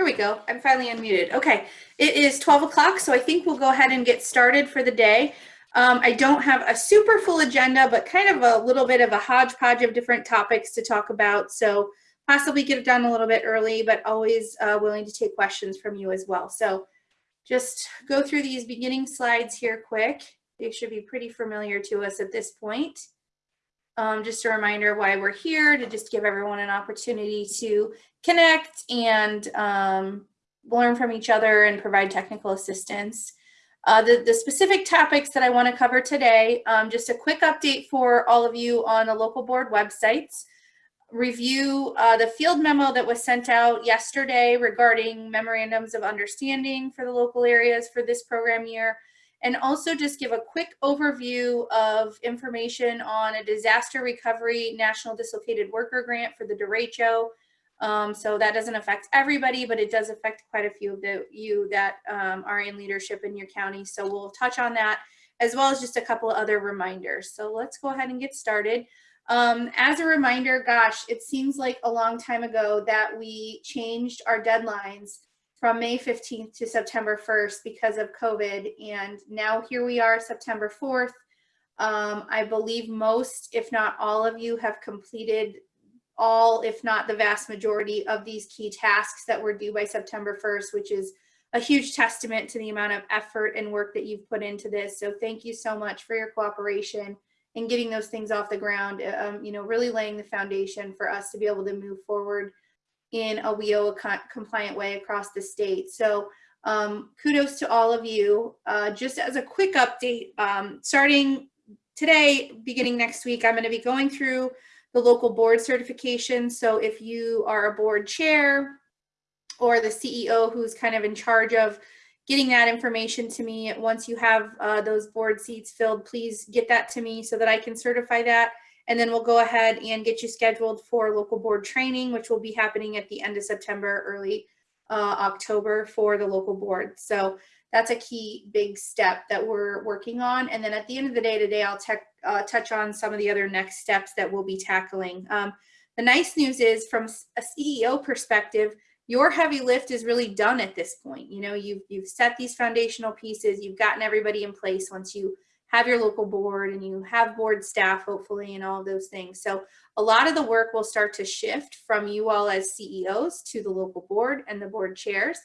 Here we go. I'm finally unmuted. Okay, it is 12 o'clock, so I think we'll go ahead and get started for the day. Um, I don't have a super full agenda, but kind of a little bit of a hodgepodge of different topics to talk about. So possibly get it done a little bit early, but always uh, willing to take questions from you as well. So just go through these beginning slides here quick. They should be pretty familiar to us at this point. Um, just a reminder why we're here to just give everyone an opportunity to connect and um, learn from each other and provide technical assistance. Uh, the, the specific topics that I want to cover today, um, just a quick update for all of you on the local board websites, review uh, the field memo that was sent out yesterday regarding memorandums of understanding for the local areas for this program year, and also just give a quick overview of information on a disaster recovery national dislocated worker grant for the derecho um, so that doesn't affect everybody, but it does affect quite a few of the, you that um, are in leadership in your county. So we'll touch on that as well as just a couple of other reminders. So let's go ahead and get started. Um, as a reminder, gosh, it seems like a long time ago that we changed our deadlines from May 15th to September 1st because of COVID. And now here we are, September 4th. Um, I believe most, if not all of you have completed all, if not the vast majority of these key tasks that were due by September 1st, which is a huge testament to the amount of effort and work that you've put into this. So thank you so much for your cooperation and getting those things off the ground, um, you know, really laying the foundation for us to be able to move forward in a WIOA compliant way across the state. So um, kudos to all of you. Uh, just as a quick update, um, starting today, beginning next week, I'm going to be going through the local board certification. So if you are a board chair or the CEO who's kind of in charge of getting that information to me, once you have uh, those board seats filled, please get that to me so that I can certify that. And then we'll go ahead and get you scheduled for local board training, which will be happening at the end of September, early uh, October for the local board. So that's a key big step that we're working on. And then at the end of the day today, I'll uh, touch on some of the other next steps that we'll be tackling. Um, the nice news is from a CEO perspective, your heavy lift is really done at this point. You know, you've, you've set these foundational pieces, you've gotten everybody in place once you have your local board and you have board staff, hopefully, and all those things. So a lot of the work will start to shift from you all as CEOs to the local board and the board chairs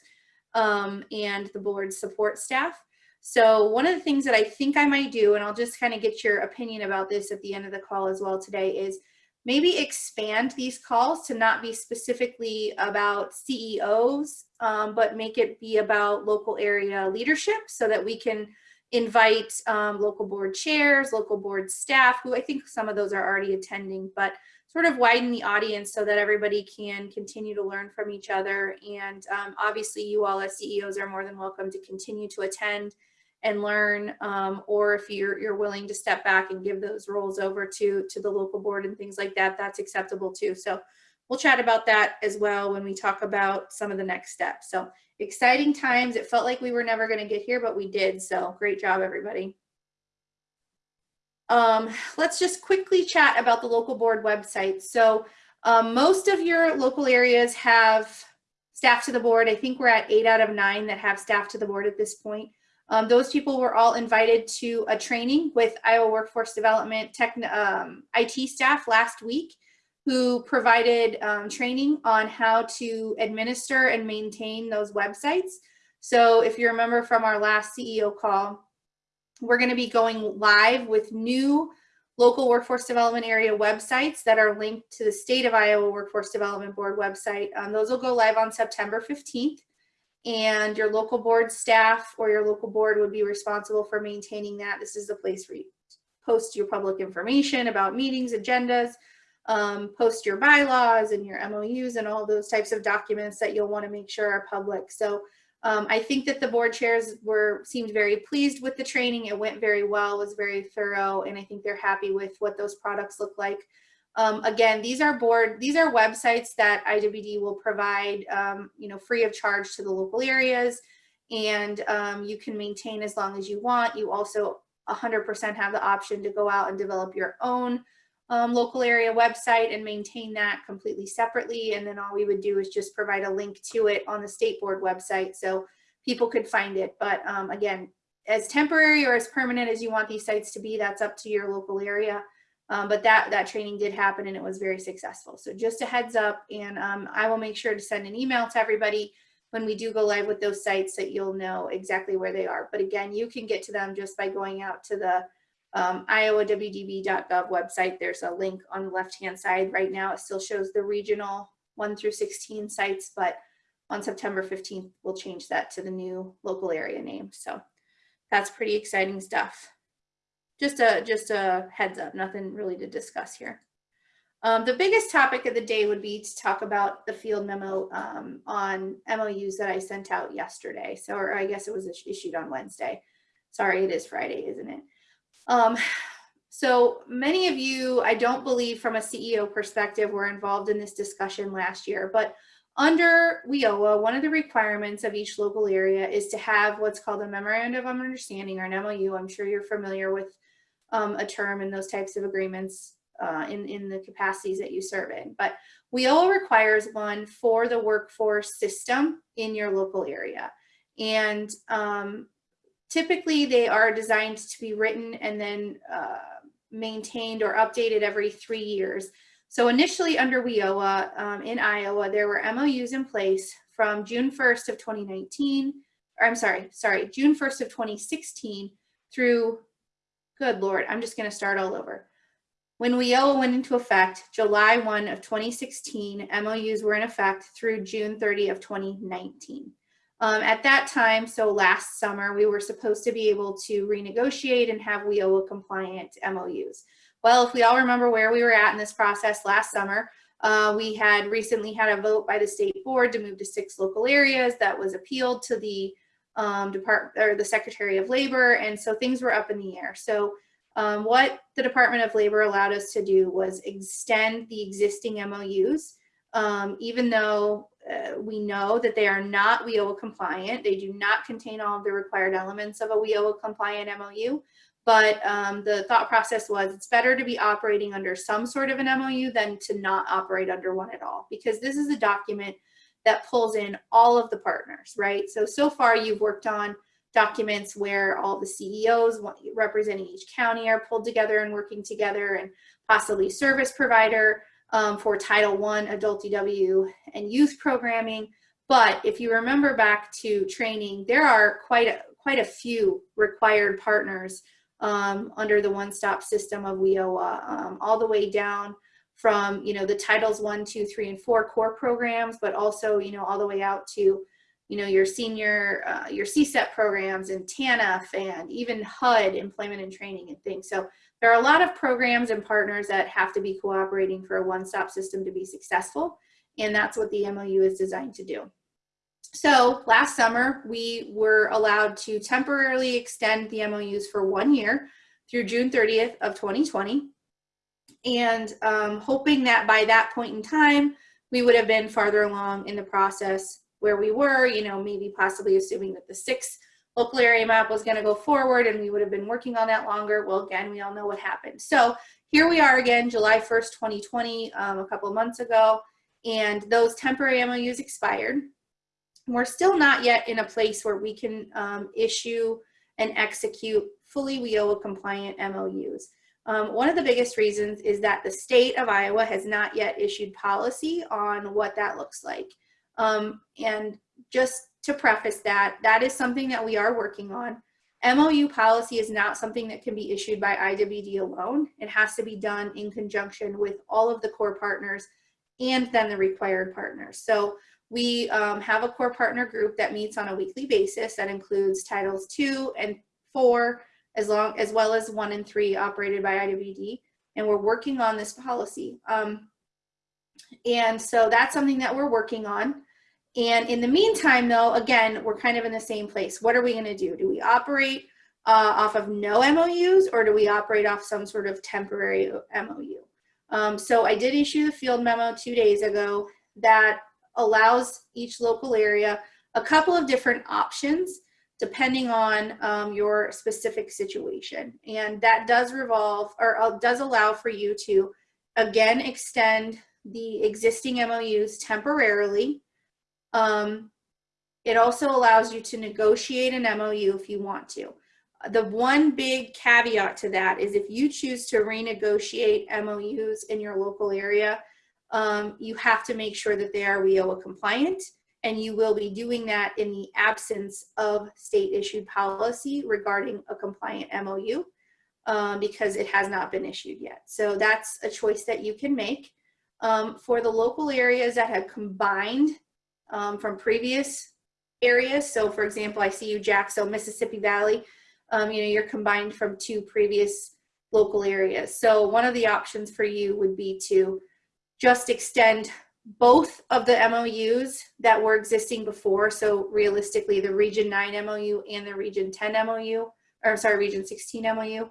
um, and the board support staff. So one of the things that I think I might do, and I'll just kind of get your opinion about this at the end of the call as well today, is maybe expand these calls to not be specifically about CEOs, um, but make it be about local area leadership so that we can invite um, local board chairs, local board staff, who I think some of those are already attending, but sort of widen the audience so that everybody can continue to learn from each other. And um, obviously you all as CEOs are more than welcome to continue to attend and learn, um, or if you're, you're willing to step back and give those roles over to, to the local board and things like that, that's acceptable too. So we'll chat about that as well when we talk about some of the next steps. So exciting times. It felt like we were never going to get here, but we did. So great job, everybody. Um, let's just quickly chat about the local board website. So um, most of your local areas have staff to the board. I think we're at eight out of nine that have staff to the board at this point. Um, those people were all invited to a training with Iowa Workforce Development tech, um, IT staff last week who provided um, training on how to administer and maintain those websites. So if you remember from our last CEO call, we're going to be going live with new local workforce development area websites that are linked to the state of Iowa Workforce Development Board website. Um, those will go live on September 15th and your local board staff or your local board would be responsible for maintaining that. This is the place where you post your public information about meetings, agendas, um, post your bylaws and your MOUs and all those types of documents that you'll want to make sure are public. So um, I think that the board chairs were seemed very pleased with the training. It went very well, was very thorough, and I think they're happy with what those products look like. Um, again, these are board, these are websites that IWD will provide, um, you know, free of charge to the local areas, and um, you can maintain as long as you want. You also 100% have the option to go out and develop your own um, local area website and maintain that completely separately. And then all we would do is just provide a link to it on the state board website so people could find it. But um, again, as temporary or as permanent as you want these sites to be, that's up to your local area. Um, but that that training did happen and it was very successful. So just a heads up, and um, I will make sure to send an email to everybody when we do go live with those sites that you'll know exactly where they are. But again, you can get to them just by going out to the um, iowawdb.gov website. There's a link on the left-hand side. Right now, it still shows the regional 1 through 16 sites, but on September 15th, we'll change that to the new local area name. So that's pretty exciting stuff. Just a, just a heads up, nothing really to discuss here. Um, the biggest topic of the day would be to talk about the field memo um, on MOUs that I sent out yesterday. So, or I guess it was issued on Wednesday. Sorry, it is Friday, isn't it? Um, so many of you, I don't believe from a CEO perspective, were involved in this discussion last year, but under WIOA, one of the requirements of each local area is to have what's called a memorandum of understanding or an MOU. I'm sure you're familiar with um, a term in those types of agreements uh, in, in the capacities that you serve in. But WIOA requires one for the workforce system in your local area. And um, typically they are designed to be written and then uh, maintained or updated every three years. So initially under WIOA um, in Iowa, there were MOUs in place from June 1st of 2019, or I'm sorry, sorry, June 1st of 2016 through, good Lord, I'm just gonna start all over. When WIOA went into effect, July 1 of 2016, MOUs were in effect through June 30 of 2019. Um, at that time, so last summer, we were supposed to be able to renegotiate and have WIOA compliant MOUs. Well, if we all remember where we were at in this process last summer, uh, we had recently had a vote by the state board to move to six local areas that was appealed to the um, department or the Secretary of Labor. And so things were up in the air. So um, what the Department of Labor allowed us to do was extend the existing MOUs, um, even though uh, we know that they are not WIOA compliant. They do not contain all of the required elements of a WIOA compliant MOU. But um, the thought process was it's better to be operating under some sort of an MOU than to not operate under one at all, because this is a document that pulls in all of the partners, right? So, so far you've worked on documents where all the CEOs representing each county are pulled together and working together and possibly service provider um, for Title I, Adult DW, and youth programming. But if you remember back to training, there are quite a, quite a few required partners um, under the one-stop system of WIOA, um, all the way down from, you know, the titles one, two, three, and four core programs, but also, you know, all the way out to, you know, your senior, uh, your SCSEP programs and TANF and even HUD, employment and training and things. So there are a lot of programs and partners that have to be cooperating for a one-stop system to be successful. And that's what the MOU is designed to do. So last summer, we were allowed to temporarily extend the MOUs for one year through June 30th of 2020. And um, hoping that by that point in time, we would have been farther along in the process where we were, you know, maybe possibly assuming that the six local area map was going to go forward and we would have been working on that longer. Well, again, we all know what happened. So here we are again, July 1st, 2020, um, a couple months ago, and those temporary MOUs expired we're still not yet in a place where we can um, issue and execute fully WIOA compliant MOUs. Um, one of the biggest reasons is that the state of Iowa has not yet issued policy on what that looks like. Um, and just to preface that, that is something that we are working on. MOU policy is not something that can be issued by IWD alone. It has to be done in conjunction with all of the core partners and then the required partners. So we um, have a core partner group that meets on a weekly basis that includes titles two and four, as long as well as one and three operated by IWD. And we're working on this policy. Um, and so that's something that we're working on. And in the meantime, though, again, we're kind of in the same place. What are we going to do? Do we operate uh, off of no MOUs or do we operate off some sort of temporary MOU? Um, so I did issue the field memo two days ago that allows each local area a couple of different options depending on um, your specific situation. And that does revolve or uh, does allow for you to again extend the existing MOUs temporarily. Um, it also allows you to negotiate an MOU if you want to. The one big caveat to that is if you choose to renegotiate MOUs in your local area, um, you have to make sure that they are WIOA compliant and you will be doing that in the absence of state issued policy regarding a compliant MOU um, because it has not been issued yet. So that's a choice that you can make. Um, for the local areas that have combined um, from previous areas, so for example, I see you Jack, so Mississippi Valley, um, you know, you're combined from two previous local areas. So one of the options for you would be to just extend both of the MOUs that were existing before. So realistically, the Region 9 MOU and the Region 10 MOU, or sorry, Region 16 MOU.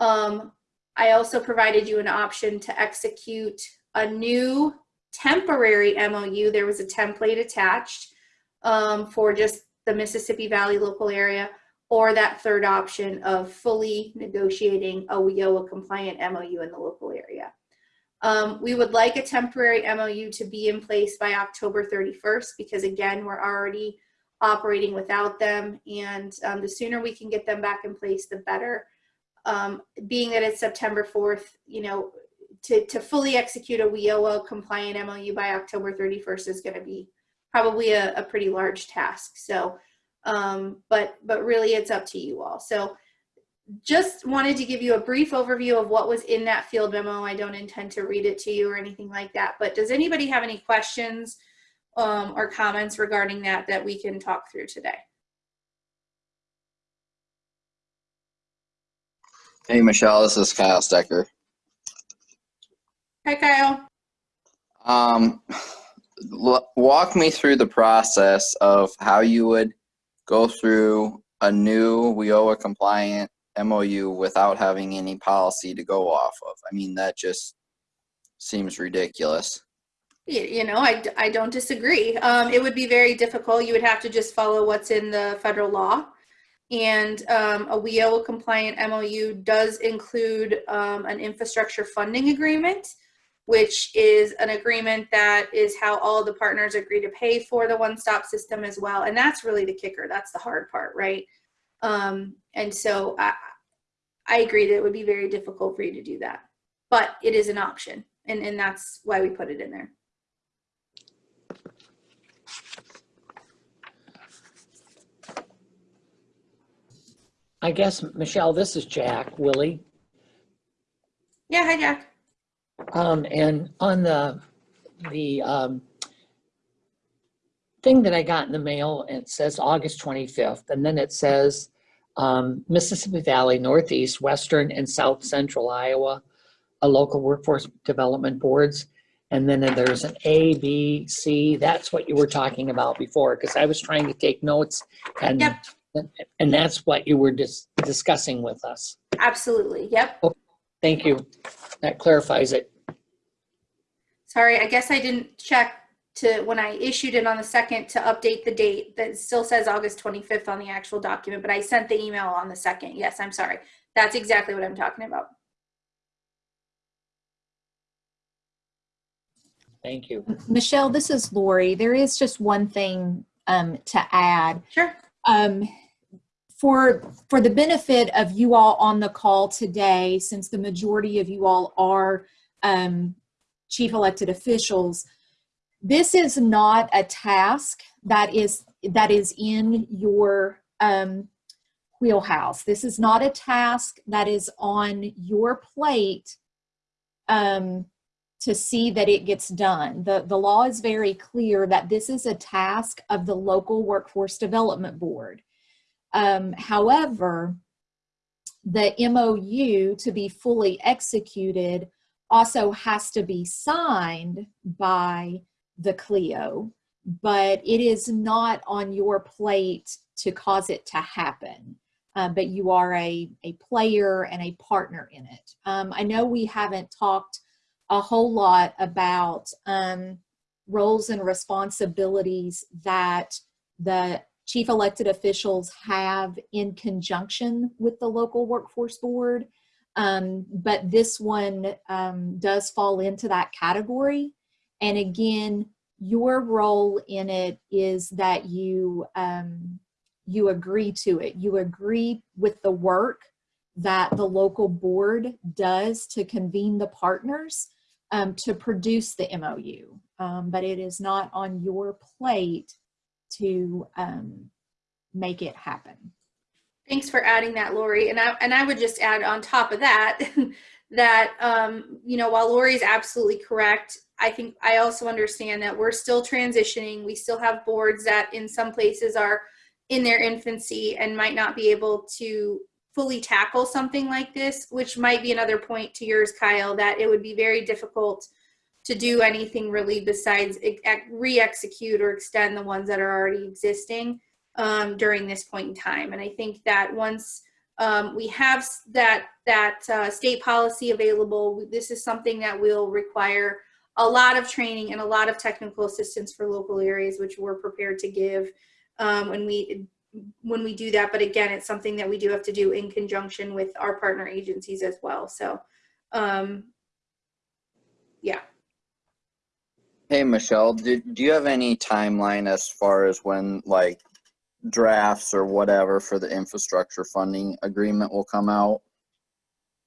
Um, I also provided you an option to execute a new temporary MOU. There was a template attached um, for just the Mississippi Valley local area, or that third option of fully negotiating a WIOA compliant MOU in the local area. Um, we would like a temporary MOU to be in place by October 31st because again, we're already operating without them and um, the sooner we can get them back in place, the better. Um, being that it's September 4th, you know, to, to fully execute a WIOA compliant MOU by October 31st is gonna be probably a, a pretty large task. So, um, but, but really it's up to you all. So just wanted to give you a brief overview of what was in that field memo. I don't intend to read it to you or anything like that, but does anybody have any questions um, or comments regarding that that we can talk through today? Hey, Michelle, this is Kyle Stecker. Hi, Kyle. Um, walk me through the process of how you would go through a new WIOA compliant MOU without having any policy to go off of. I mean, that just seems ridiculous. You know, I, I don't disagree. Um, it would be very difficult. You would have to just follow what's in the federal law. And um, a WIOA compliant MOU does include um, an infrastructure funding agreement, which is an agreement that is how all the partners agree to pay for the one-stop system as well. And that's really the kicker. That's the hard part, right? Um, and so I, I agree that it would be very difficult for you to do that, but it is an option. And, and that's why we put it in there. I guess, Michelle, this is Jack Willie. Yeah, hi, Jack. Um, and on the, the, um, thing that I got in the mail, it says August 25th, and then it says, um, Mississippi Valley, Northeast, Western, and South Central Iowa, a local workforce development boards. And then there's an A, B, C. That's what you were talking about before, because I was trying to take notes and Yep. and that's what you were dis discussing with us. Absolutely. Yep. Thank you. That clarifies it. Sorry, I guess I didn't check to when I issued it on the second to update the date that still says August 25th on the actual document, but I sent the email on the second. Yes, I'm sorry. That's exactly what I'm talking about. Thank you. Michelle, this is Lori. There is just one thing um, to add. Sure. Um, for, for the benefit of you all on the call today, since the majority of you all are um, chief elected officials, this is not a task that is, that is in your um, wheelhouse. This is not a task that is on your plate um, to see that it gets done. The, the law is very clear that this is a task of the local workforce development board. Um, however, the MOU to be fully executed also has to be signed by the CLEO, but it is not on your plate to cause it to happen. Uh, but you are a, a player and a partner in it. Um, I know we haven't talked a whole lot about um, roles and responsibilities that the chief elected officials have in conjunction with the local workforce board. Um, but this one um, does fall into that category. And again, your role in it is that you um, you agree to it. You agree with the work that the local board does to convene the partners um, to produce the MOU. Um, but it is not on your plate to um, make it happen. Thanks for adding that, Lori. And I, and I would just add on top of that, that, um, you know, while Lori is absolutely correct, I think I also understand that we're still transitioning. We still have boards that in some places are in their infancy and might not be able to fully tackle something like this, which might be another point to yours, Kyle, that it would be very difficult to do anything really besides re-execute or extend the ones that are already existing um, during this point in time. And I think that once um, we have that that uh, state policy available, this is something that will require a lot of training and a lot of technical assistance for local areas, which we're prepared to give um, when we when we do that. But again, it's something that we do have to do in conjunction with our partner agencies as well. So, um, yeah. Hey, Michelle, do, do you have any timeline as far as when like drafts or whatever for the infrastructure funding agreement will come out?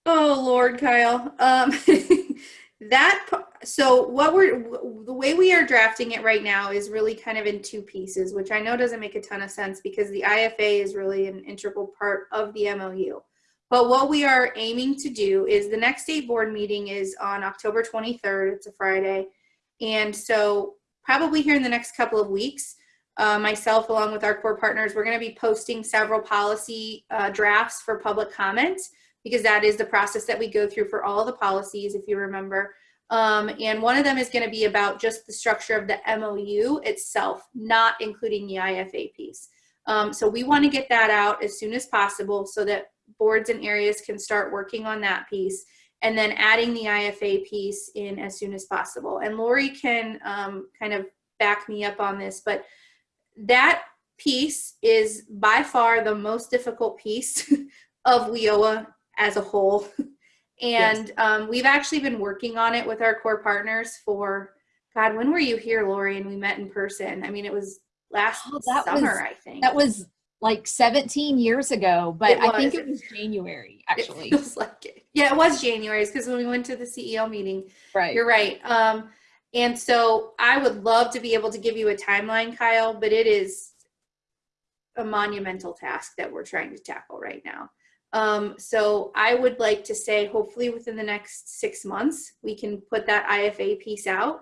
Oh Lord, Kyle. Um, that so what we're the way we are drafting it right now is really kind of in two pieces, which I know doesn't make a ton of sense because the IFA is really an integral part of the MOU. But what we are aiming to do is the next state board meeting is on October 23rd. It's a Friday. And so probably here in the next couple of weeks, uh, myself along with our core partners, we're going to be posting several policy uh, drafts for public comment because that is the process that we go through for all the policies, if you remember. Um, and one of them is going to be about just the structure of the MOU itself, not including the IFA piece. Um, so we want to get that out as soon as possible so that boards and areas can start working on that piece and then adding the IFA piece in as soon as possible. And Lori can um, kind of back me up on this, but that piece is by far the most difficult piece of WIOA as a whole. And yes. um, we've actually been working on it with our core partners for, God, when were you here, Lori? And we met in person. I mean, it was last oh, summer, was, I think. That was like 17 years ago, but I think it was January, actually. It feels like it. Yeah, it was January because when we went to the CEO meeting. Right. You're right. Um, and so I would love to be able to give you a timeline, Kyle, but it is a monumental task that we're trying to tackle right now. Um, so I would like to say, hopefully within the next six months, we can put that IFA piece out.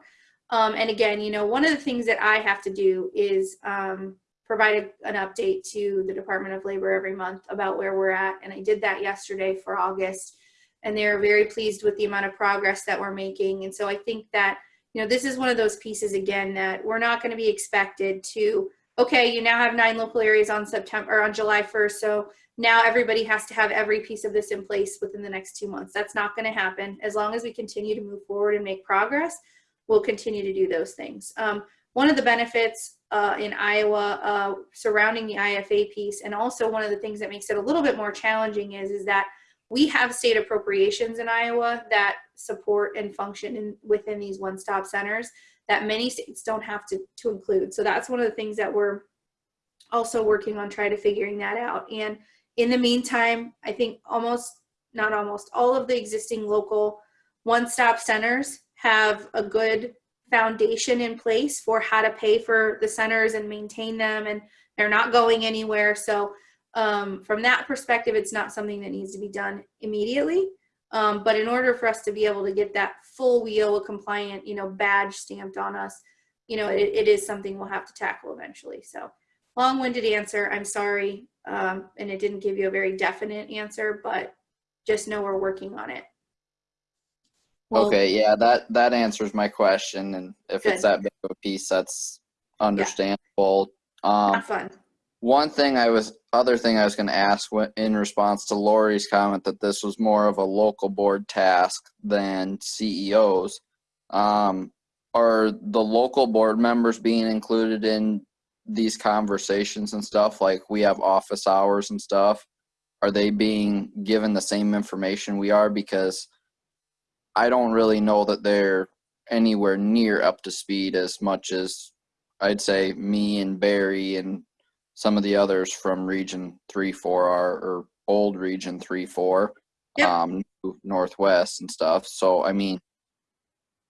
Um, and again, you know, one of the things that I have to do is um, provide a, an update to the Department of Labor every month about where we're at. And I did that yesterday for August. And they're very pleased with the amount of progress that we're making. And so I think that, you know, this is one of those pieces again that we're not going to be expected to, okay, you now have nine local areas on September or on July 1st. So now everybody has to have every piece of this in place within the next two months. That's not going to happen. As long as we continue to move forward and make progress, we'll continue to do those things. Um, one of the benefits uh, in Iowa uh, surrounding the IFA piece, and also one of the things that makes it a little bit more challenging is, is that we have state appropriations in Iowa that support and function in, within these one-stop centers that many states don't have to, to include. So that's one of the things that we're also working on trying to figuring that out. And in the meantime, I think almost, not almost, all of the existing local one-stop centers have a good foundation in place for how to pay for the centers and maintain them and they're not going anywhere. So um, from that perspective, it's not something that needs to be done immediately. Um, but in order for us to be able to get that full WIOA compliant, you know, badge stamped on us, you know, it, it is something we'll have to tackle eventually. So long-winded answer, I'm sorry. Um, and it didn't give you a very definite answer, but just know we're working on it. Well- Okay, yeah, that, that answers my question, and if it's that big of a piece, that's understandable. Um, Have fun. One thing I was, other thing I was gonna ask in response to Lori's comment that this was more of a local board task than CEOs. Um, are the local board members being included in these conversations and stuff, like we have office hours and stuff, are they being given the same information we are? Because I don't really know that they're anywhere near up to speed as much as I'd say me and Barry and some of the others from Region Three Four are, or old Region Three Four, Yep. um, Northwest and stuff. So I mean,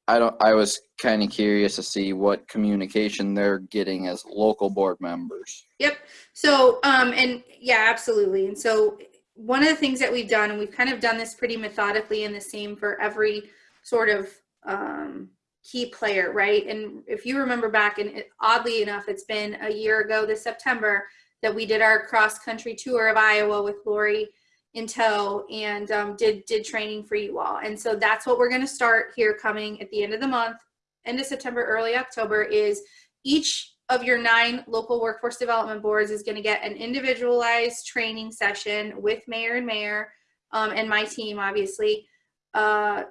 I don't. I was kind of curious to see what communication they're getting as local board members. Yep. So, um, and yeah, absolutely. And so one of the things that we've done, and we've kind of done this pretty methodically and the same for every sort of um, key player, right? And if you remember back, and it, oddly enough, it's been a year ago this September that we did our cross country tour of Iowa with Lori in tow and um, did did training for you all. And so that's what we're going to start here coming at the end of the month, end of September, early October is each of your nine local workforce development boards is going to get an individualized training session with mayor and mayor um, and my team, obviously, uh,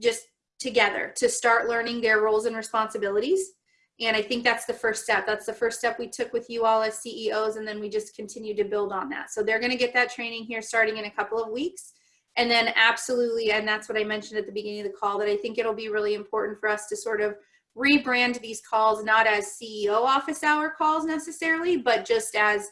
just together to start learning their roles and responsibilities. And I think that's the first step. That's the first step we took with you all as CEOs, and then we just continue to build on that. So they're going to get that training here starting in a couple of weeks. And then absolutely, and that's what I mentioned at the beginning of the call, that I think it'll be really important for us to sort of rebrand these calls not as CEO office hour calls necessarily, but just as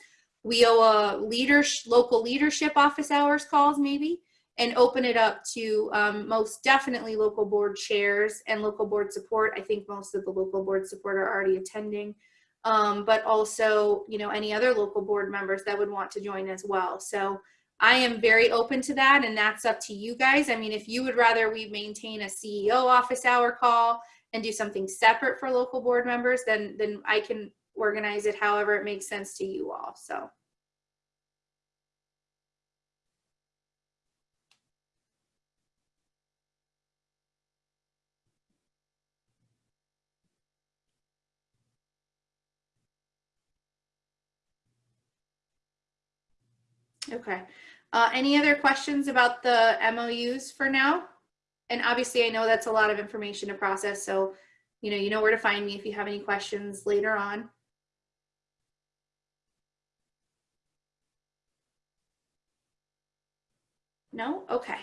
WIOA leaders, local leadership office hours calls maybe, and open it up to um, most definitely local board chairs and local board support. I think most of the local board support are already attending, um, but also, you know, any other local board members that would want to join as well. So I am very open to that and that's up to you guys. I mean, if you would rather we maintain a CEO office hour call and do something separate for local board members, then then I can organize it however it makes sense to you all. So okay. Uh, any other questions about the MOUs for now? And obviously I know that's a lot of information to process, so you know, you know where to find me if you have any questions later on. No? Okay.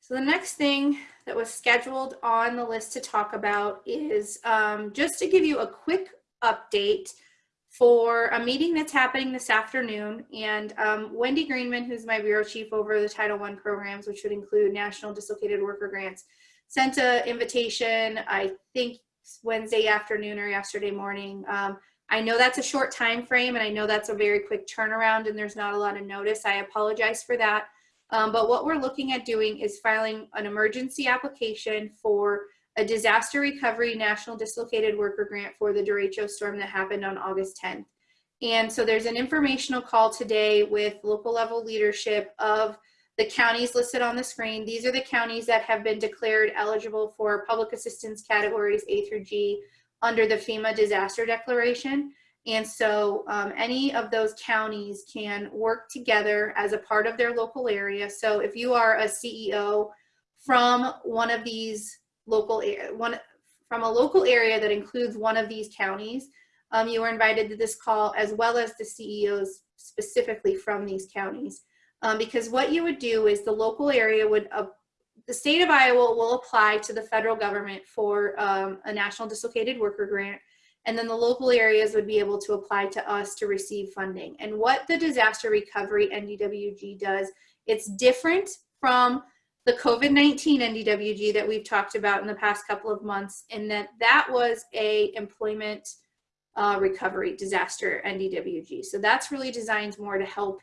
So the next thing that was scheduled on the list to talk about is um, just to give you a quick update for a meeting that's happening this afternoon. And um, Wendy Greenman, who's my bureau chief over the Title I programs, which would include National Dislocated Worker Grants, sent an invitation, I think Wednesday afternoon or yesterday morning. Um, I know that's a short time frame and I know that's a very quick turnaround and there's not a lot of notice. I apologize for that. Um, but what we're looking at doing is filing an emergency application for a disaster recovery national dislocated worker grant for the derecho storm that happened on August 10th. And so there's an informational call today with local level leadership of the counties listed on the screen. These are the counties that have been declared eligible for public assistance categories A through G under the FEMA disaster declaration. And so um, any of those counties can work together as a part of their local area. So if you are a CEO from one of these local one from a local area that includes one of these counties, um, you are invited to this call as well as the CEOs specifically from these counties. Um, because what you would do is the local area would, uh, the state of Iowa will apply to the federal government for um, a national dislocated worker grant and then the local areas would be able to apply to us to receive funding. And what the disaster recovery NDWG does, it's different from the COVID-19 NDWG that we've talked about in the past couple of months and that that was a employment uh, recovery disaster NDWG. So that's really designed more to help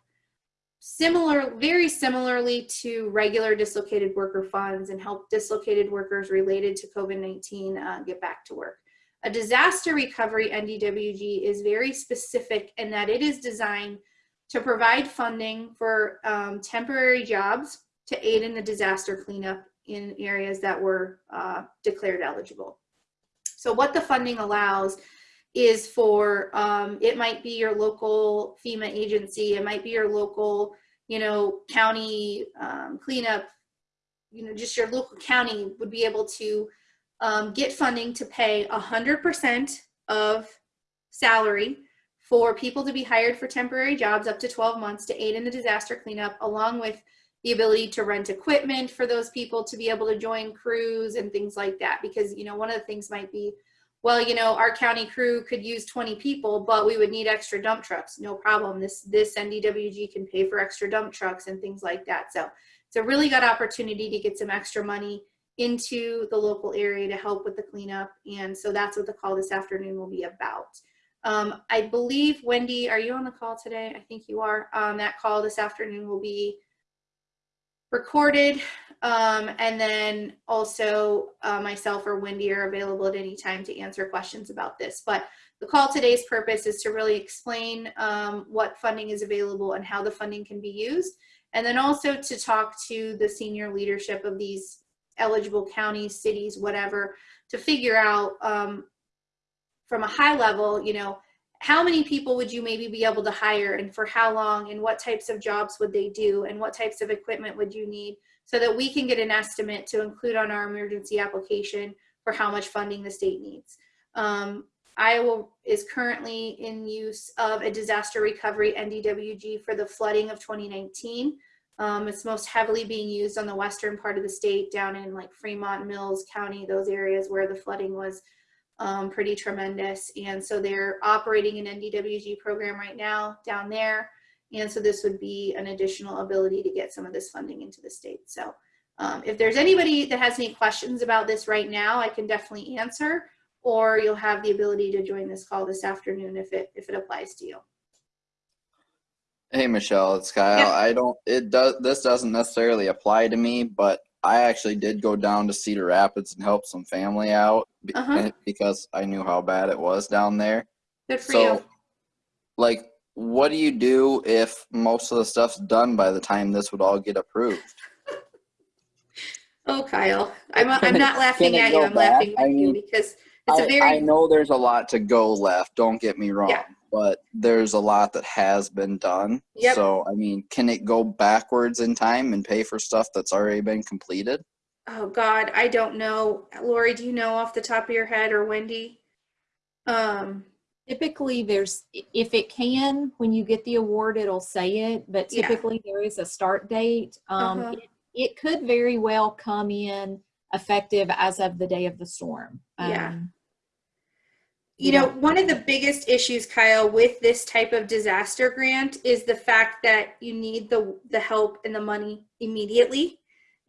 similar, very similarly to regular dislocated worker funds and help dislocated workers related to COVID-19 uh, get back to work. A disaster recovery NDWG is very specific in that it is designed to provide funding for um, temporary jobs to aid in the disaster cleanup in areas that were uh, declared eligible. So what the funding allows is for, um, it might be your local FEMA agency, it might be your local, you know, county um, cleanup, you know, just your local county would be able to um, get funding to pay 100% of salary for people to be hired for temporary jobs up to 12 months to aid in the disaster cleanup, along with the ability to rent equipment for those people to be able to join crews and things like that. Because, you know, one of the things might be, well, you know, our county crew could use 20 people, but we would need extra dump trucks. No problem. This, this NDWG can pay for extra dump trucks and things like that. So it's a really good opportunity to get some extra money into the local area to help with the cleanup. And so that's what the call this afternoon will be about. Um, I believe, Wendy, are you on the call today? I think you are. Um, that call this afternoon will be recorded. Um, and then also uh, myself or Wendy are available at any time to answer questions about this. But the call today's purpose is to really explain um, what funding is available and how the funding can be used. And then also to talk to the senior leadership of these eligible counties, cities, whatever, to figure out um, from a high level, you know, how many people would you maybe be able to hire and for how long and what types of jobs would they do and what types of equipment would you need so that we can get an estimate to include on our emergency application for how much funding the state needs. Um, Iowa is currently in use of a disaster recovery NDWG for the flooding of 2019. Um, it's most heavily being used on the western part of the state down in like Fremont, Mills County, those areas where the flooding was um, pretty tremendous. And so they're operating an NDWG program right now down there. And so this would be an additional ability to get some of this funding into the state. So um, if there's anybody that has any questions about this right now, I can definitely answer, or you'll have the ability to join this call this afternoon if it, if it applies to you. Hey Michelle, it's Kyle. Yeah. I don't it does this doesn't necessarily apply to me, but I actually did go down to Cedar Rapids and help some family out be- Uh-huh. because I knew how bad it was down there. Good for so you. like what do you do if most of the stuff's done by the time this would all get approved? Oh, Kyle, I'm, Can I'm not laughing it at you. I'm back? laughing with I you because it's a I, very, I know there's a lot to go left, don't get me wrong. Yeah. But there's a lot that has been done. Yep. So I mean, can it go backwards in time and pay for stuff that's already been completed? oh God, I don't know. Lori, do you know off the top of your head or Wendy? Um, Typically, there's, if it can, when you get the award, it'll say it, but Yeah. typically there is a start date. Um, Uh-huh. it- It could very well come in effective as of the day of the storm. Yeah. You know, one of the biggest issues, Kyle, with this type of disaster grant is the fact that you need the the help and the money immediately.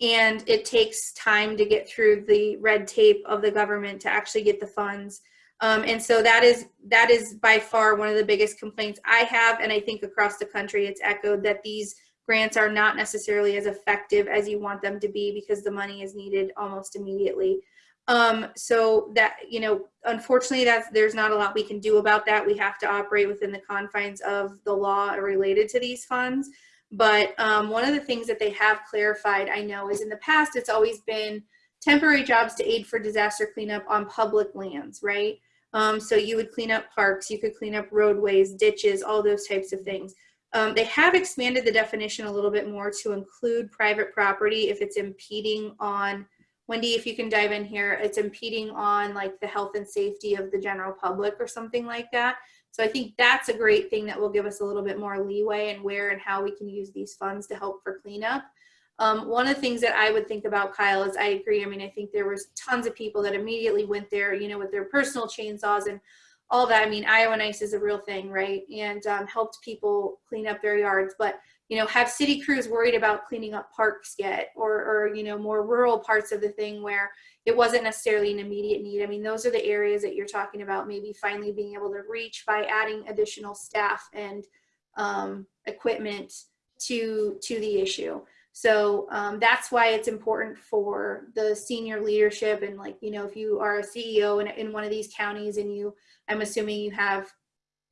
And it takes time to get through the red tape of the government to actually get the funds. Um, and so that is that is by far one of the biggest complaints I have, and I think across the country it's echoed that these grants are not necessarily as effective as you want them to be because the money is needed almost immediately. Um, so that, you know, unfortunately that's, there's not a lot we can do about that. We have to operate within the confines of the law related to these funds. But um, one of the things that they have clarified, I know, is in the past, it's always been temporary jobs to aid for disaster cleanup on public lands, right? Um, so you would clean up parks, you could clean up roadways, ditches, all those types of things. Um, they have expanded the definition a little bit more to include private property if it's impeding on Wendy, if you can dive in here, it's impeding on like the health and safety of the general public or something like that. So I think that's a great thing that will give us a little bit more leeway and where and how we can use these funds to help for cleanup. Um, one of the things that I would think about, Kyle, is I agree. I mean, I think there was tons of people that immediately went there, you know, with their personal chainsaws and all that. I mean, Iowa Nice is a real thing, right? And um, helped people clean up their yards. But you know, have city crews worried about cleaning up parks yet or, or, you know, more rural parts of the thing where it wasn't necessarily an immediate need. I mean, those are the areas that you're talking about, maybe finally being able to reach by adding additional staff and um, equipment to, to the issue. So um, that's why it's important for the senior leadership and like, you know, if you are a CEO in, in one of these counties and you, I'm assuming you have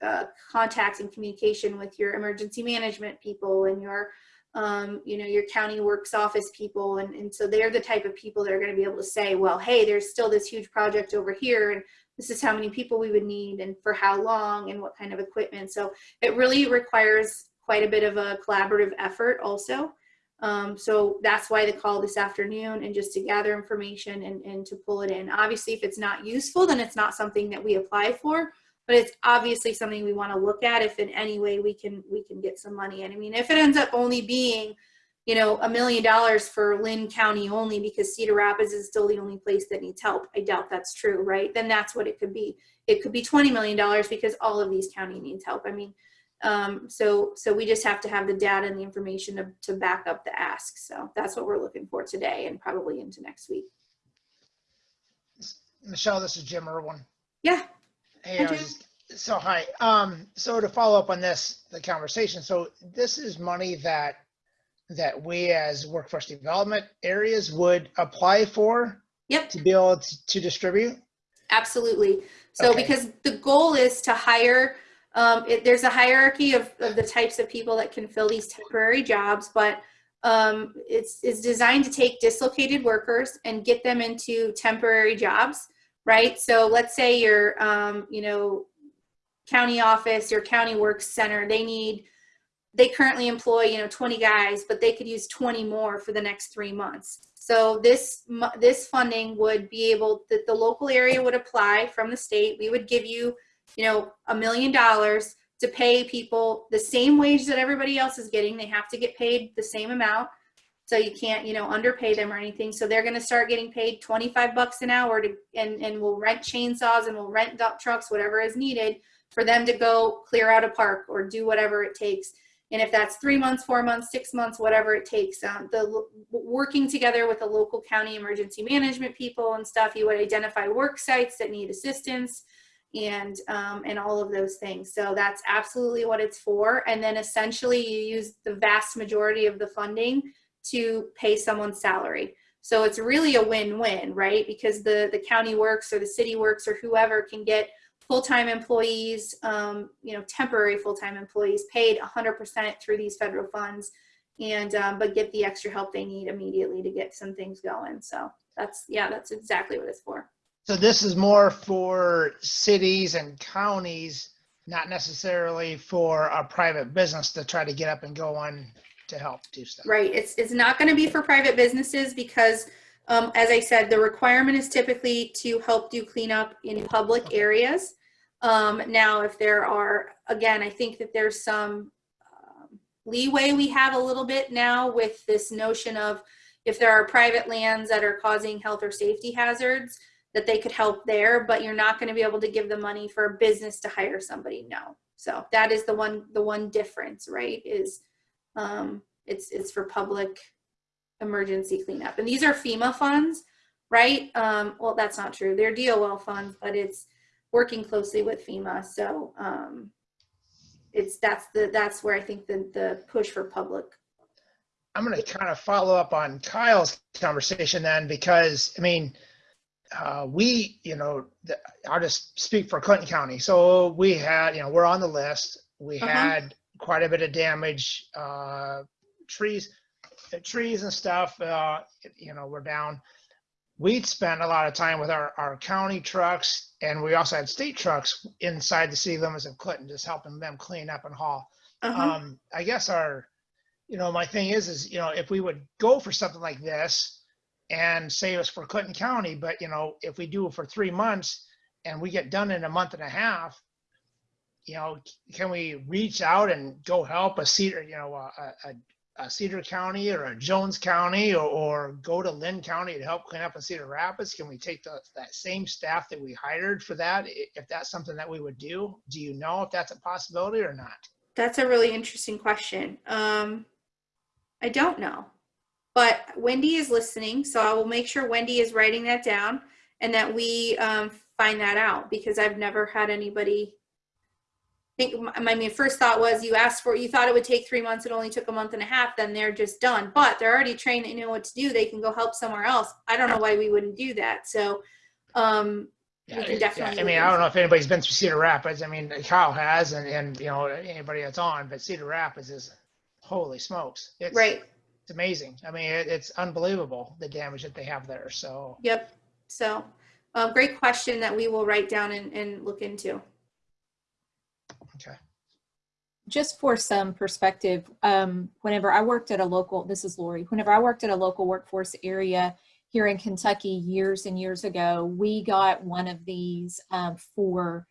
uh, contacts and communication with your emergency management people and your um, you know your county works office people. And, and so they're the type of people that are going to be able to say well hey there's still this huge project over here and this is how many people we would need and for how long and what kind of equipment. So it really requires quite a bit of a collaborative effort also. Um, so that's why the call this afternoon and just to gather information and, and to pull it in. Obviously if it's not useful then it's not something that we apply for but it's obviously something we want to look at if in any way we can we can get some money. And I mean, if it ends up only being, you know, a million dollars for Linn County only because Cedar Rapids is still the only place that needs help, I doubt that's true, right? Then that's what it could be. It could be twenty million dollars because all of these county needs help. I mean, um, so so we just have to have the data and the information to, to back up the ask. So that's what we're looking for today and probably into next week. Michelle, this is Jim Irwin. Yeah. Hey, Hi, I was just- so hi. Um, so to follow up on this, the conversation. So this is money that that we as workforce development areas would apply for Yep. to be able to, to distribute. Absolutely. So Okay. because the goal is to hire, um, it, there's a hierarchy of, of the types of people that can fill these temporary jobs, but um, it's, it's designed to take dislocated workers and get them into temporary jobs, right? So let's say your, um, you know, county office, your county works center, they need, they currently employ, you know, 20 guys, but they could use 20 more for the next three months. So this this funding would be able that the local area would apply from the state. We would give you, you know, a million dollars to pay people the same wage that everybody else is getting. They have to get paid the same amount. So you can't, you know, underpay them or anything. So they're going to start getting paid 25 bucks an hour to and and we'll rent chainsaws and we'll rent dump trucks whatever is needed for them to go clear out a park or do whatever it takes. And if that's three months, four months, six months, whatever it takes, um, the working together with the local county emergency management people and stuff, you would identify work sites that need assistance and um, and all of those things. So that's absolutely what it's for. And then essentially you use the vast majority of the funding to pay someone's salary. So it's really a win-win, right? Because the the county works or the city works or whoever can get full-time employees, um, you know, temporary full-time employees paid 100% through these federal funds, and um, but get the extra help they need immediately to get some things going. So that's yeah, that's exactly what it's for. So this is more for cities and counties, not necessarily for a private business to try to get up and go on to help do stuff. Right. It's it's not going to be for private businesses because, um, as I said, the requirement is typically to help do cleanup in public areas. Um, now, if there are, again, I think that there's some um, leeway we have a little bit now with this notion of if there are private lands that are causing health or safety hazards, that they could help there, but you're not going to be able to give the money for a business to hire somebody. No. So that is the one the one difference, right? Is um, it's it's for public emergency cleanup, and these are FEMA funds, right? Um, well, that's not true. They're DOL funds, but it's working closely with FEMA. So um, it's that's the that's where I think the the push for public. I'm going to kind of follow up on Kyle's conversation then, because I mean, uh, we, you know, the, I'll just speak for Clinton County. So we had, you know, we're on the list. We Uh-huh. had quite a bit of damage, uh, trees, uh, trees and stuff. Uh, you know, we're down. We'd spent a lot of time with our, our county trucks, and we also had state trucks inside the city limits of Clinton, just helping them clean up and haul Uh-huh. um, I guess our, you know, my thing is, is, you know, if we would go for something like this and say it was for Clinton County, but you know, if we do it for three months and we get done in a month and a half, you know, can we reach out and go help a Cedar, you know, a, a, a Cedar County or a Jones County or, or go to Linn County to help clean up in Cedar Rapids? Can we take the, that same staff that we hired for that? If that's something that we would do, do you know if that's a possibility or not? That's a really interesting question. Um, I don't know, but Wendy is listening, so I will make sure Wendy is writing that down and that we um, find that out because I've never had anybody. Think my, my first thought was you asked for you thought it would take three months. It only took a month and a half. Then they're just done. But they're already trained. They know what to do. They can go help somewhere else. I don't know why we wouldn't do that. So um, We can Yeah, definitely I mean, I don't know if anybody's been through Cedar Rapids. I mean, Kyle has, and, and, you know, anybody that's on, but Cedar Rapids is, holy smokes. It's, right. It's amazing. I mean, it, it's unbelievable, the damage that they have there. So, Yep. So, um, great question that we will write down and, and look into. Okay. just for some perspective, um, whenever I worked at a local, this is Lori, whenever I worked at a local workforce area here in Kentucky years and years ago, we got one of these um, for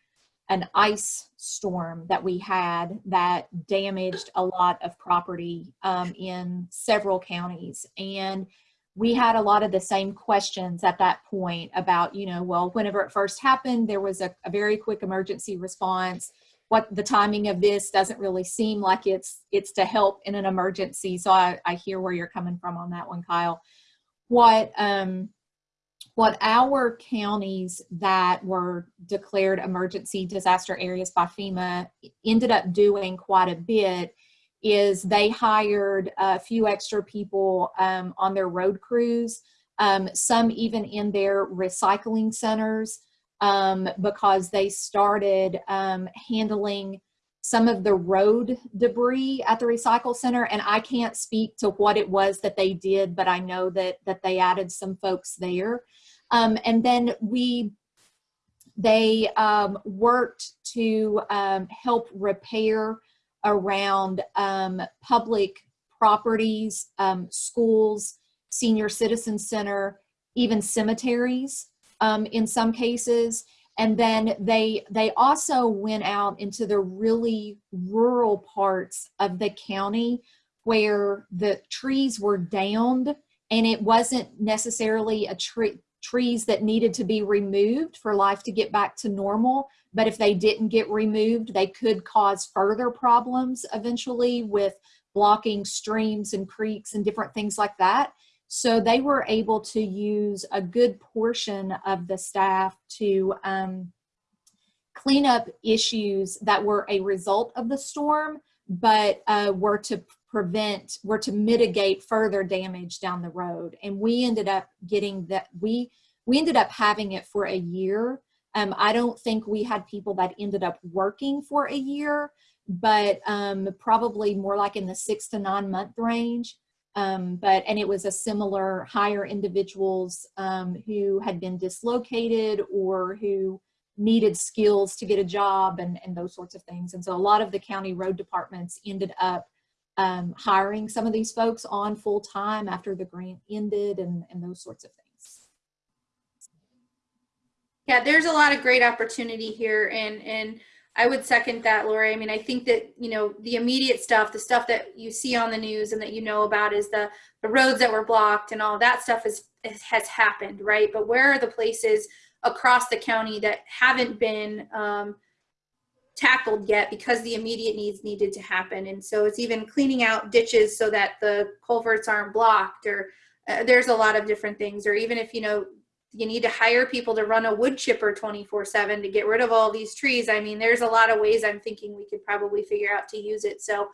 an ice storm that we had that damaged a lot of property um, in several counties. And we had a lot of the same questions at that point about, you know, well, whenever it first happened, there was a, a very quick emergency response. What the timing of this doesn't really seem like it's it's to help in an emergency. So I, I hear where you're coming from on that one, Kyle. What um, what our counties that were declared emergency disaster areas by FEMA ended up doing quite a bit is they hired a few extra people um, on their road crews, um, some even in their recycling centers um, because they started um, handling some of the road debris at the recycle center. And i can't speak to what it was that they did but i know that that they added some folks there. Um, and then we, they um, worked to um, help repair around um, public properties, um, schools, senior citizen center, even cemeteries um, in some cases. And then they, they also went out into the really rural parts of the county where the trees were downed and it wasn't necessarily a tree, trees that needed to be removed for life to get back to normal. But if they didn't get removed, they could cause further problems eventually with blocking streams and creeks and different things like that. So they were able to use a good portion of the staff to um, clean up issues that were a result of the storm, but uh, were to prevent, were to mitigate further damage down the road. And we ended up getting that, we, we ended up having it for a year. Um, I don't think we had people that ended up working for a year, but um, probably more like in the six to nine month range. Um, but, and it was a similar higher individuals um, who had been dislocated or who needed skills to get a job and, and those sorts of things. And so a lot of the county road departments ended up um, hiring some of these folks on full time after the grant ended and, and those sorts of things. Yeah, there's a lot of great opportunity here and and I would second that, Lori. I mean, I think that, you know, the immediate stuff, the stuff that you see on the news and that you know about is the the roads that were blocked and all that stuff is has happened, right? But where are the places across the county that haven't been um, tackled yet because the immediate needs needed to happen. And so it's even cleaning out ditches so that the culverts aren't blocked or uh, there's a lot of different things. Or even if, you know, you need to hire people to run a wood chipper 24 seven to get rid of all these trees. I mean, there's a lot of ways I'm thinking we could probably figure out to use it. So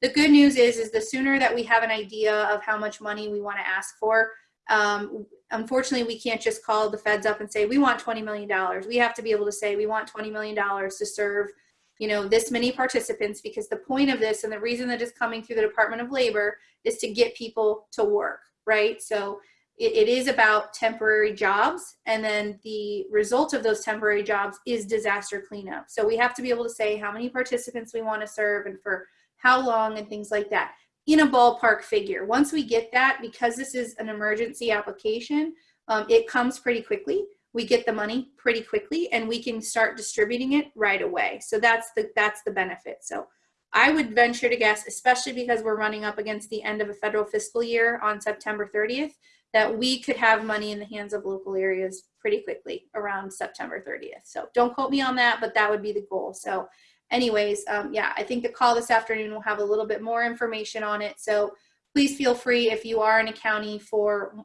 the good news is, is the sooner that we have an idea of how much money we want to ask for, um, unfortunately, we can't just call the feds up and say, we want $20 million. We have to be able to say, we want $20 million to serve you know, this many participants because the point of this and the reason that it's coming through the Department of Labor is to get people to work, right? So it, it is about temporary jobs and then the result of those temporary jobs is disaster cleanup. So we have to be able to say how many participants we want to serve and for how long and things like that in a ballpark figure. Once we get that, because this is an emergency application, um, it comes pretty quickly we get the money pretty quickly and we can start distributing it right away. So that's the that's the benefit. So I would venture to guess, especially because we're running up against the end of a federal fiscal year on September 30th, that we could have money in the hands of local areas pretty quickly around September 30th. So don't quote me on that, but that would be the goal. So anyways, um, yeah, I think the call this afternoon will have a little bit more information on it. So please feel free if you are in a county for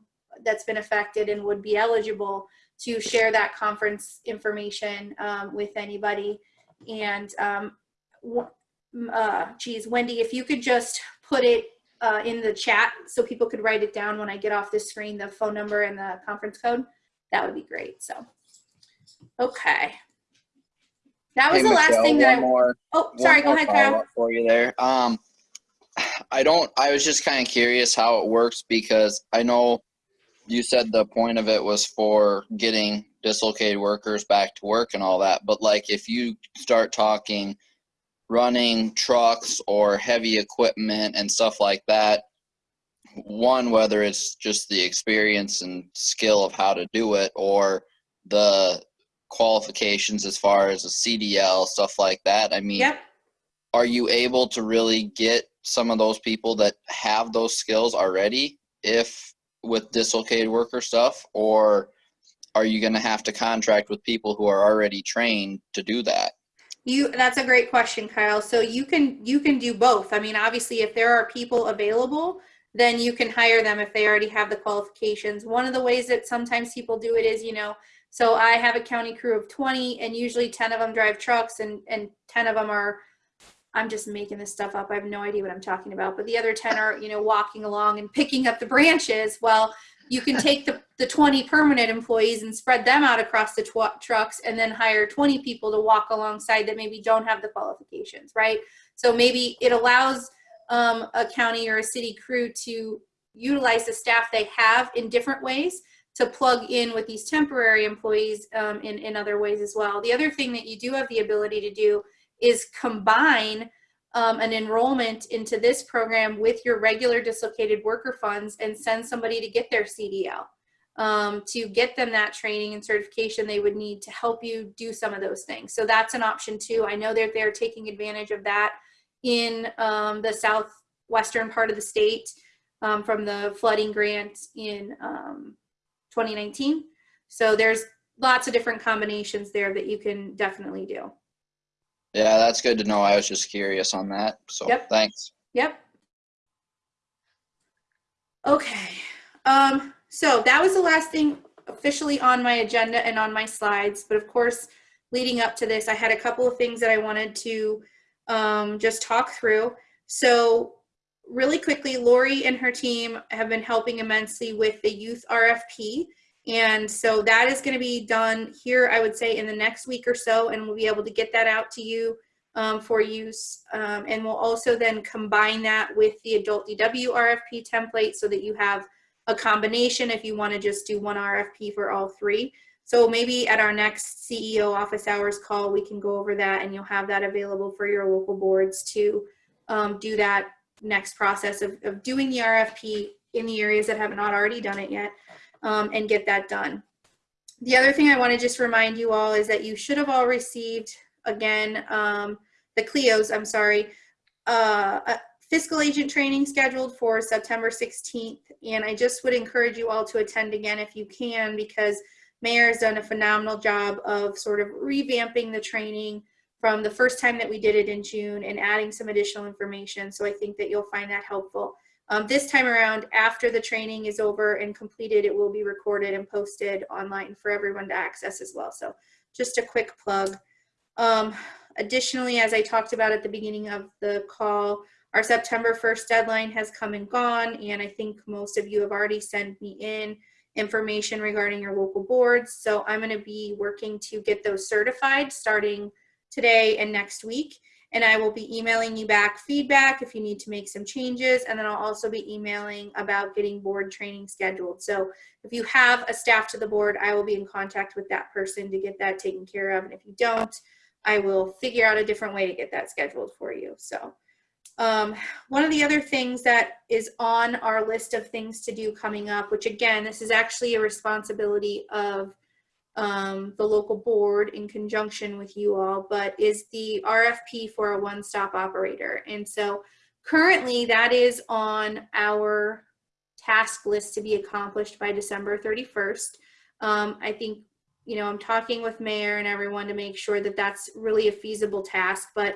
that's been affected and would be eligible to share that conference information um, with anybody. And um, uh, geez, Wendy, if you could just put it uh, in the chat so people could write it down when I get off the screen, the phone number and the conference code, that would be great. So, okay. That was Hey, the last thing that I, more, oh, sorry, go ahead, Kyle. For you there. Um, I don't, I was just kind of curious how it works because I know you said the point of it was for getting dislocated workers back to work and all that. But like if you start talking running trucks or heavy equipment and stuff like that, one, whether it's just the experience and skill of how to do it or the qualifications as far as a CDL stuff like that. I mean, Yep. are you able to really get some of those people that have those skills already if with dislocated worker stuff or are you going to have to contract with people who are already trained to do that You, that's a great question, Kyle. So you can, you can do both. I mean, obviously, if there are people available, then you can hire them if they already have the qualifications. One of the ways that sometimes people do it is, you know, so I have a county crew of 20 and usually 10 of them drive trucks and, and 10 of them are, I'm just making this stuff up. I have no idea what I'm talking about, but the other 10 are, you know, walking along and picking up the branches. Well, you can take the, the 20 permanent employees and spread them out across the trucks and then hire 20 people to walk alongside that maybe don't have the qualifications, right? So maybe it allows um, a county or a city crew to utilize the staff they have in different ways to plug in with these temporary employees um, in, in other ways as well. The other thing that you do have the ability to do is combine um, an enrollment into this program with your regular dislocated worker funds and send somebody to get their CDL um, to get them that training and certification they would need to help you do some of those things. So that's an option too. I know that they're taking advantage of that in um, the southwestern part of the state um, from the flooding grant in um, 2019. So there's lots of different combinations there that you can definitely do. yeah that's good to know i was just curious on that so Yep. thanks Yep. Okay. Um, so that was the last thing officially on my agenda and on my slides. But of course, leading up to this, I had a couple of things that I wanted to um, just talk through. So really quickly, Lori and her team have been helping immensely with the youth RFP. And so that is going to be done here, I would say, in the next week or so, and we'll be able to get that out to you um, for use. Um, and we'll also then combine that with the adult DW RFP template so that you have a combination if you want to just do one RFP for all three. So maybe at our next CEO office hours call, we can go over that and you'll have that available for your local boards to um, do that next process of, of doing the RFP in the areas that have not already done it yet um, and get that done. The other thing I want to just remind you all is that you should have all received again, um, the CLEOs, I'm sorry, uh, a fiscal agent training scheduled for September 16th. And I just would encourage you all to attend again if you can, because Mayor has done a phenomenal job of sort of revamping the training from the first time that we did it in June and adding some additional information. So I think that you'll find that helpful. Um, this time around, after the training is over and completed, it will be recorded and posted online for everyone to access as well. So just a quick plug. Um, additionally, as I talked about at the beginning of the call, our September 1st deadline has come and gone, and I think most of you have already sent me in information regarding your local boards. So I'm going to be working to get those certified starting today and next week. And I will be emailing you back feedback if you need to make some changes. And then I'll also be emailing about getting board training scheduled. So if you have a staff to the board, I will be in contact with that person to get that taken care of. And if you don't, I will figure out a different way to get that scheduled for you. So um, one of the other things that is on our list of things to do coming up, which again, this is actually a responsibility of um, the local board in conjunction with you all, but is the RFP for a one-stop operator. And so currently that is on our task list to be accomplished by December 31st. Um, I think, you know, I'm talking with mayor and everyone to make sure that that's really a feasible task, but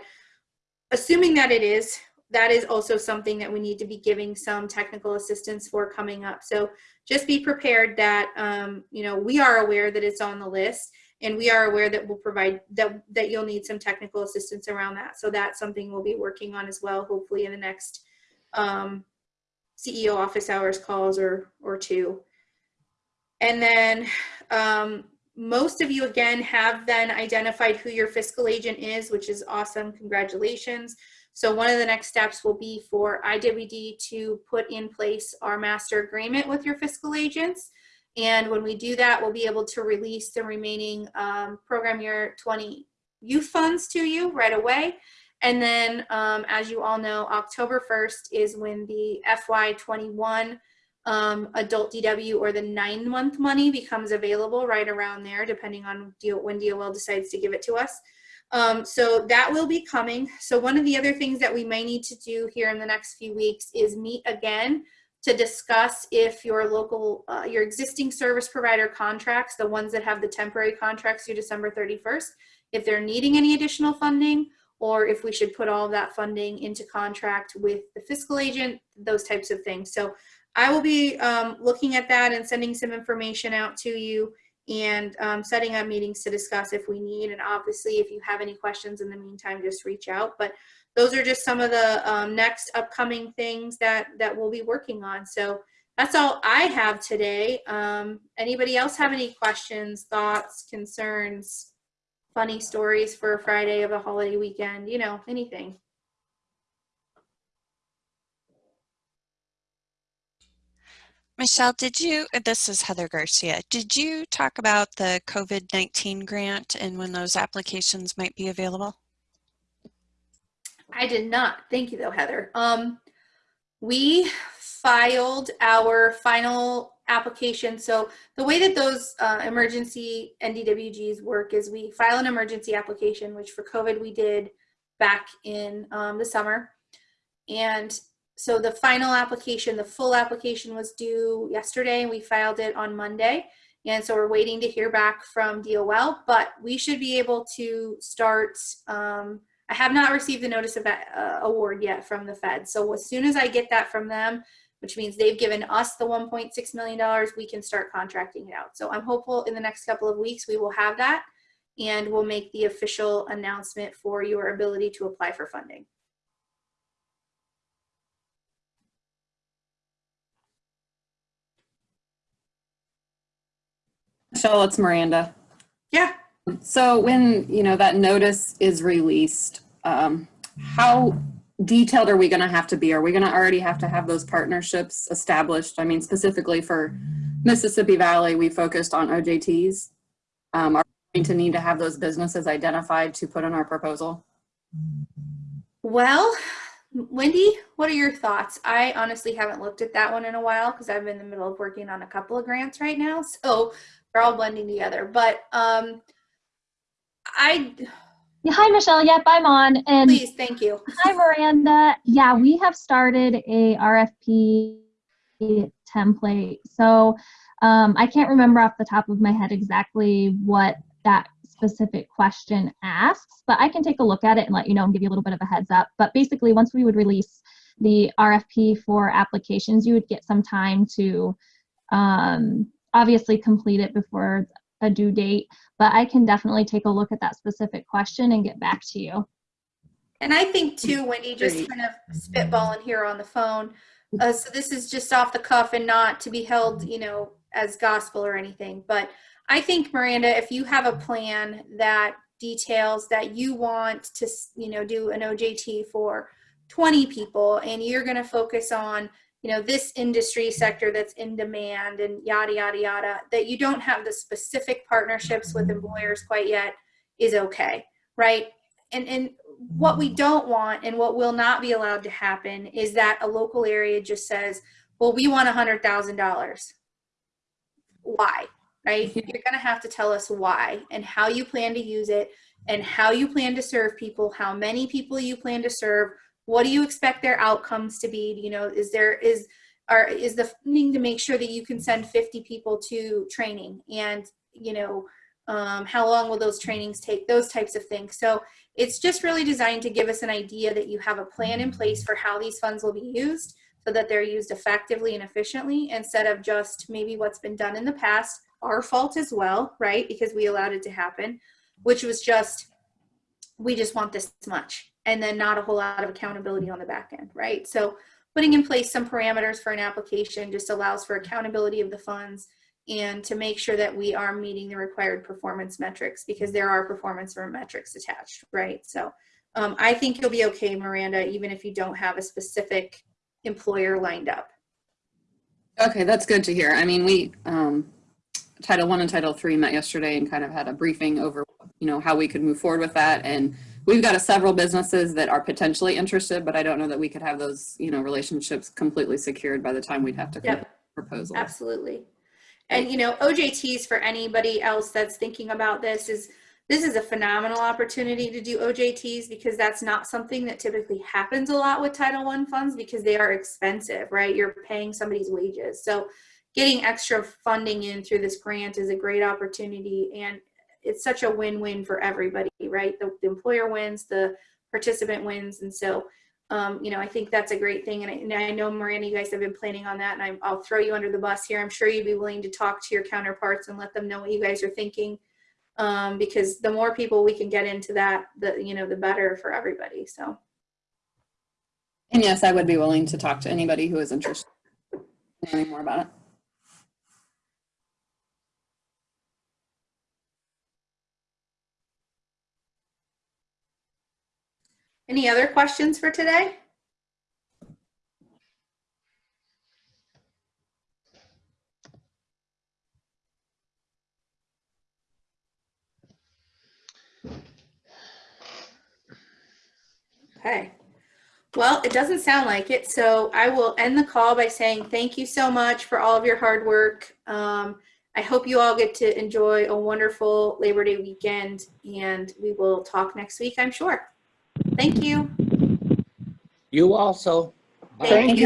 assuming that it is, that is also something that we need to be giving some technical assistance for coming up. So just be prepared that, um, you know, we are aware that it's on the list and we are aware that we'll provide, that, that you'll need some technical assistance around that. So that's something we'll be working on as well, hopefully in the next um, CEO office hours calls or, or two. And then um, most of you again have then identified who your fiscal agent is, which is awesome. Congratulations. So one of the next steps will be for IWD to put in place our master agreement with your fiscal agents. And when we do that, we'll be able to release the remaining um, program year 20 youth funds to you right away. And then, um, as you all know, October 1st is when the FY21 um, adult DW or the nine month money becomes available right around there, depending on when DOL decides to give it to us. Um, so that will be coming. So one of the other things that we may need to do here in the next few weeks is meet again to discuss if your local, uh, your existing service provider contracts, the ones that have the temporary contracts through December 31st, if they're needing any additional funding, or if we should put all of that funding into contract with the fiscal agent, those types of things. So I will be um, looking at that and sending some information out to you and um, setting up meetings to discuss if we need. And obviously, if you have any questions in the meantime, just reach out. But those are just some of the um, next upcoming things that that we'll be working on. So that's all I have today. Um, anybody else have any questions, thoughts, concerns, funny stories for a Friday of a holiday weekend? You know, anything. Michelle, did you, this is Heather Garcia, did you talk about the COVID-19 grant and when those applications might be available? I did not. Thank you though, Heather. Um, we filed our final application. So the way that those uh, emergency NDWGs work is we file an emergency application, which for COVID we did back in um, the summer. And so the final application, the full application was due yesterday and we filed it on Monday. And so we're waiting to hear back from DOL, but we should be able to start um, I have not received the notice of that uh, award yet from the Fed. So as soon as I get that from them, which means they've given us the $1.6 million, we can start contracting it out. So I'm hopeful in the next couple of weeks we will have that and we'll make the official announcement for your ability to apply for funding. Michelle, it's Miranda. Yeah. So when, you know, that notice is released, um, how detailed are we going to have to be? Are we going to already have to have those partnerships established? I mean, specifically for Mississippi Valley, we focused on OJTs. Um, are we going to need to have those businesses identified to put in our proposal? Well, Wendy, what are your thoughts? I honestly haven't looked at that one in a while because I've been in the middle of working on a couple of grants right now. So they're all blending together. But um, I, Yeah, hi, Michelle. Yep, I'm on. And please, thank you. hi, Miranda. Yeah, we have started a RFP template. So um, I can't remember off the top of my head exactly what that specific question asks, but I can take a look at it and let you know and give you a little bit of a heads up. But basically, once we would release the RFP for applications, you would get some time to um, obviously complete it before a due date, but I can definitely take a look at that specific question and get back to you. And I think too, Wendy, just Great. kind of spitballing here on the phone. Uh, so this is just off the cuff and not to be held, you know, as gospel or anything. But I think Miranda, if you have a plan that details that you want to, you know, do an OJT for 20 people and you're going to focus on, you know, this industry sector that's in demand and yada, yada, yada, that you don't have the specific partnerships with employers quite yet is okay, right? And, and what we don't want and what will not be allowed to happen is that a local area just says, well, we want a hundred thousand dollars. Why, right? Mm-hmm. You're gonna have to tell us why and how you plan to use it and how you plan to serve people, how many people you plan to serve, what do you expect their outcomes to be? You know, is there, is, or is the funding to make sure that you can send 50 people to training and, you know, um, how long will those trainings take, those types of things. So it's just really designed to give us an idea that you have a plan in place for how these funds will be used so that they're used effectively and efficiently instead of just maybe what's been done in the past, our fault as well, right? Because we allowed it to happen, which was just, we just want this much and then not a whole lot of accountability on the back end, right? So putting in place some parameters for an application just allows for accountability of the funds and to make sure that we are meeting the required performance metrics because there are performance metrics attached, right? So um, I think you'll be okay, Miranda, even if you don't have a specific employer lined up. Okay, that's good to hear. I mean, we, um, Title One and Title Three met yesterday and kind of had a briefing over, you know, how we could move forward with that. And we've got a several businesses that are potentially interested, but I don't know that we could have those, you know, relationships completely secured by the time we'd have to. Yep. proposal. Absolutely. And you know, OJTs for anybody else that's thinking about this is this is a phenomenal opportunity to do OJTs because that's not something that typically happens a lot with Title I funds because they are expensive, right? You're paying somebody's wages. So getting extra funding in through this grant is a great opportunity and it's such a win-win for everybody, right? The, the employer wins, the participant wins. And so um, you know, I think that's a great thing. And I, and I know Miranda, you guys have been planning on that and I, I'll throw you under the bus here. I'm sure you'd be willing to talk to your counterparts and let them know what you guys are thinking. Um, because the more people we can get into that, the, you know, the better for everybody. So, And yes, I would be willing to talk to anybody who is interested in learning more about it. Any other questions for today? Okay. Well, it doesn't sound like it, so I will end the call by saying thank you so much for all of your hard work. Um, I hope you all get to enjoy a wonderful Labor Day weekend, and we will talk next week, I'm sure. Thank you. You also. Bye. Thank you.